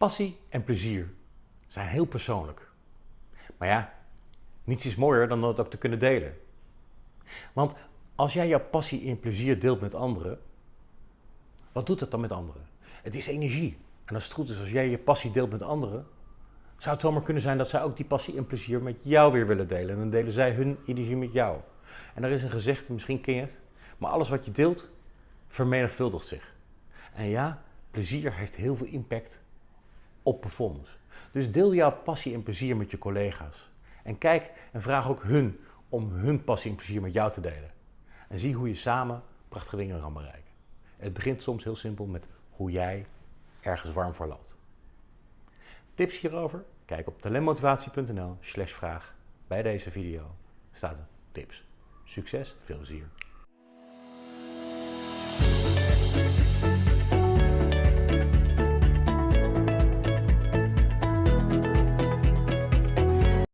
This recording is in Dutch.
Passie en plezier zijn heel persoonlijk. Maar ja, niets is mooier dan dat ook te kunnen delen. Want als jij jouw passie en plezier deelt met anderen, wat doet dat dan met anderen? Het is energie. En als het goed is, als jij je passie deelt met anderen, zou het zomaar kunnen zijn dat zij ook die passie en plezier met jou weer willen delen. En dan delen zij hun energie met jou. En er is een gezegde, misschien ken je het, maar alles wat je deelt, vermenigvuldigt zich. En ja, plezier heeft heel veel impact op performance. Dus deel jouw passie en plezier met je collega's. En kijk en vraag ook hun om hun passie en plezier met jou te delen. En zie hoe je samen prachtige dingen kan bereiken. Het begint soms heel simpel met hoe jij ergens warm voor loopt. Tips hierover? Kijk op talentmotivatie.nl slash vraag. Bij deze video staat tips. Succes, veel plezier.